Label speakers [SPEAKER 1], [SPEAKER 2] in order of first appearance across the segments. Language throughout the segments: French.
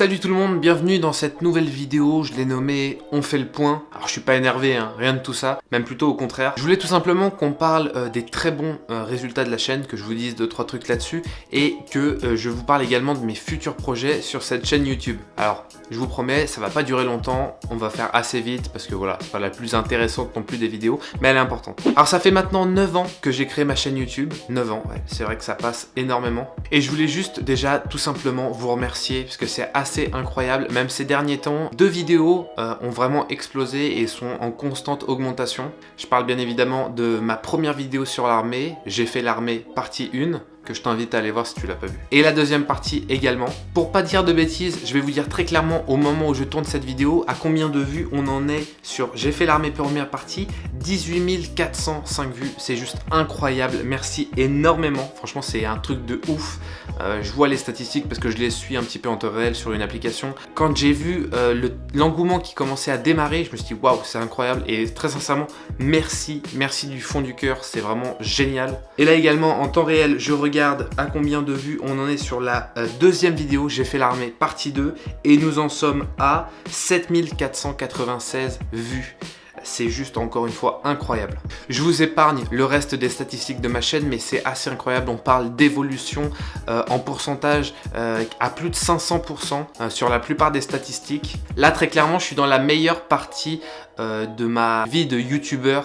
[SPEAKER 1] Salut tout le monde, bienvenue dans cette nouvelle vidéo, je l'ai nommée On fait le point. Alors je suis pas énervé, hein, rien de tout ça, même plutôt au contraire. Je voulais tout simplement qu'on parle euh, des très bons euh, résultats de la chaîne, que je vous dise deux trois trucs là-dessus, et que euh, je vous parle également de mes futurs projets sur cette chaîne YouTube. Alors, je vous promets, ça va pas durer longtemps, on va faire assez vite, parce que voilà, c'est pas la plus intéressante non plus des vidéos, mais elle est importante. Alors ça fait maintenant 9 ans que j'ai créé ma chaîne YouTube, 9 ans, c'est vrai que ça passe énormément. Et je voulais juste déjà tout simplement vous remercier, parce que c'est assez incroyable. Même ces derniers temps, deux vidéos euh, ont vraiment explosé et sont en constante augmentation. Je parle bien évidemment de ma première vidéo sur l'armée. J'ai fait l'armée partie 1 que je t'invite à aller voir si tu l'as pas vu. Et la deuxième partie également. Pour pas dire de bêtises, je vais vous dire très clairement au moment où je tourne cette vidéo à combien de vues on en est sur J'ai fait l'armée première partie. 18 405 vues, c'est juste incroyable. Merci énormément. Franchement, c'est un truc de ouf. Euh, je vois les statistiques parce que je les suis un petit peu en temps réel sur une application. Quand j'ai vu euh, l'engouement qui commençait à démarrer, je me suis dit waouh, c'est incroyable. Et très sincèrement, merci, merci du fond du cœur. C'est vraiment génial. Et là également, en temps réel, je regarde à combien de vues on en est sur la euh, deuxième vidéo, j'ai fait l'armée partie 2 et nous en sommes à 7496 vues c'est juste encore une fois incroyable. Je vous épargne le reste des statistiques de ma chaîne, mais c'est assez incroyable. On parle d'évolution euh, en pourcentage euh, à plus de 500% euh, sur la plupart des statistiques. Là, très clairement, je suis dans la meilleure partie de ma vie de youtubeur.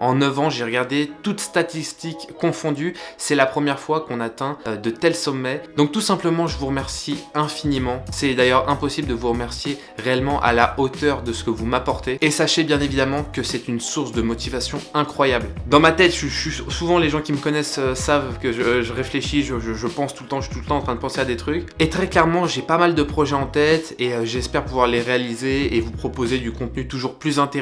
[SPEAKER 1] En 9 ans, j'ai regardé toutes statistiques confondues. C'est la première fois qu'on atteint de tels sommets. Donc tout simplement, je vous remercie infiniment. C'est d'ailleurs impossible de vous remercier réellement à la hauteur de ce que vous m'apportez. Et sachez bien évidemment que c'est une source de motivation incroyable. Dans ma tête, je, souvent les gens qui me connaissent euh, savent que je, réfléchis, je, pense tout le temps, je suis tout le temps en train de penser à des trucs. Et très clairement, j'ai pas mal de projets en tête et euh, j'espère pouvoir les réaliser et vous proposer du contenu toujours plus intéressant,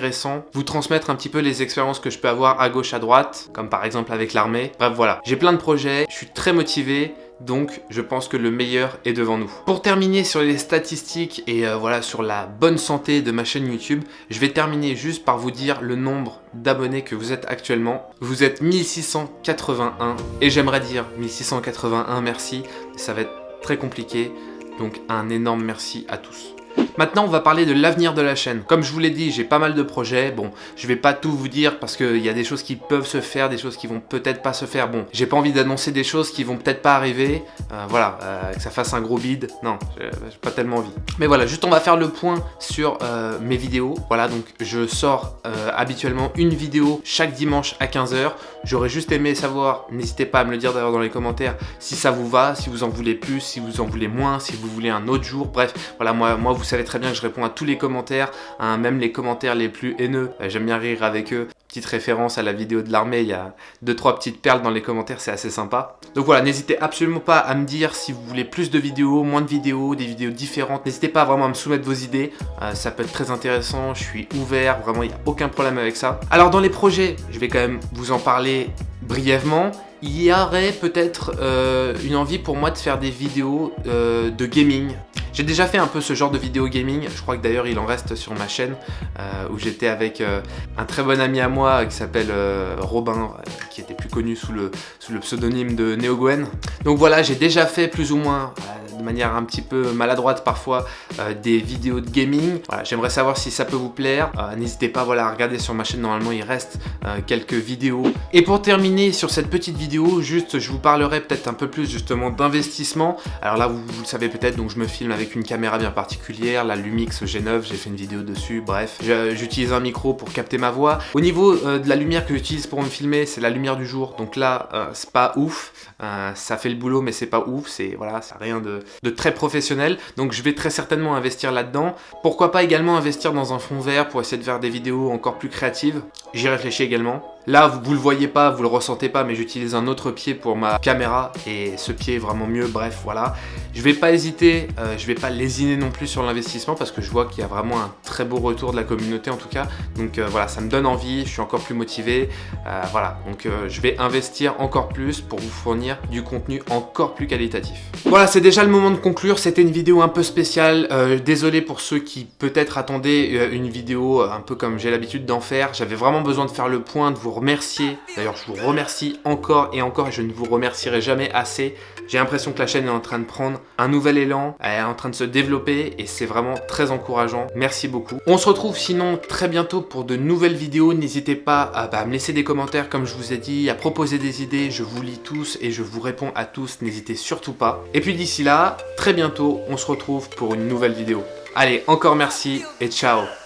[SPEAKER 1] vous transmettre un petit peu les expériences que je peux avoir à gauche, à droite, comme par exemple avec l'armée. Bref, voilà. J'ai plein de projets, je suis très motivé, donc je pense que le meilleur est devant nous. Pour terminer sur les statistiques et euh, voilà sur la bonne santé de ma chaîne YouTube, je vais terminer juste par vous dire le nombre d'abonnés que vous êtes actuellement. Vous êtes 1681 et j'aimerais dire 1681 merci, ça va être très compliqué, donc un énorme merci à tous. Maintenant, on va parler de l'avenir de la chaîne. Comme je vous l'ai dit, j'ai pas mal de projets. Bon, je vais pas tout vous dire parce qu'il y a des choses qui peuvent se faire, des choses qui vont peut-être pas se faire. Bon, j'ai pas envie d'annoncer des choses qui vont peut-être pas arriver. Euh, voilà, euh, que ça fasse un gros bide. Non, j'ai pas tellement envie. Mais voilà, juste on va faire le point sur euh, mes vidéos. Voilà, donc je sors habituellement une vidéo chaque dimanche à 15h. J'aurais juste aimé savoir, n'hésitez pas à me le dire d'ailleurs dans les commentaires, si ça vous va, si vous en voulez plus, si vous en voulez moins, si vous voulez un autre jour. Bref, voilà, moi, moi vous savez très bien que je réponds à tous les commentaires, hein, même les commentaires les plus haineux. Euh, j'aime bien rire avec eux. Petite référence à la vidéo de l'armée, il y a deux trois petites perles dans les commentaires, c'est assez sympa. Donc voilà, n'hésitez absolument pas à me dire si vous voulez plus de vidéos, moins de vidéos, des vidéos différentes. N'hésitez pas vraiment à me soumettre vos idées, euh, ça peut être très intéressant, je suis ouvert, vraiment il n'y a aucun problème avec ça. Alors dans les projets, je vais quand même vous en parler brièvement il y aurait peut-être euh, une envie pour moi de faire des vidéos de gaming. J'ai déjà fait un peu ce genre de vidéo gaming, je crois que d'ailleurs il en reste sur ma chaîne, euh, où j'étais avec euh, un très bon ami à moi qui s'appelle euh, Robin, qui était plus connu sous le, sous le pseudonyme de NeoGwen. Donc voilà, j'ai déjà fait plus ou moins de manière un petit peu maladroite parfois euh, des vidéos de gaming. Voilà, J'aimerais savoir si ça peut vous plaire. Euh, n'hésitez pas voilà, à regarder sur ma chaîne, normalement il reste euh, quelques vidéos. Et pour terminer sur cette petite vidéo, juste je vous parlerai peut-être un peu plus justement d'investissement. Alors là vous, le savez peut-être, donc je me filme avec une caméra bien particulière, la Lumix G9, j'ai fait une vidéo dessus, bref. J'utilise un micro pour capter ma voix. Au niveau de la lumière que j'utilise pour me filmer, c'est la lumière du jour, donc là c'est pas ouf. ça fait le boulot mais c'est pas ouf, c'est voilà, ça rien de, de très professionnel, donc je vais très certainement investir là-dedans. Pourquoi pas également investir dans un fond vert pour essayer de faire des vidéos encore plus créatives? J'y réfléchis également. Là, vous, vous, le voyez pas, vous le ressentez pas, mais j'utilise un autre pied pour ma caméra et ce pied est vraiment mieux, bref, voilà. Je vais pas hésiter, euh, je vais pas lésiner non plus sur l'investissement parce que je vois qu'il y a vraiment un très beau retour de la communauté en tout cas. Donc euh, voilà, ça me donne envie, je suis encore plus motivé, euh, voilà. Donc je vais investir encore plus pour vous fournir du contenu encore plus qualitatif. Voilà, c'est déjà le moment de conclure, c'était une vidéo un peu spéciale. désolé pour ceux qui peut-être attendaient une vidéo un peu comme j'ai l'habitude d'en faire. J'avais vraiment besoin de faire le point, de vous remercier. D'ailleurs, je vous remercie encore et encore et je ne vous remercierai jamais assez. J'ai l'impression que la chaîne est en train de prendre un nouvel élan, elle est en train de se développer et c'est vraiment très encourageant. Merci beaucoup. On se retrouve sinon très bientôt pour de nouvelles vidéos. N'hésitez pas à, bah, me laisser des commentaires comme je vous ai dit, à proposer des idées. Je vous lis tous et je vous réponds à tous. N'hésitez surtout pas. Et puis d'ici là, très bientôt, on se retrouve pour une nouvelle vidéo. Allez, encore merci et ciao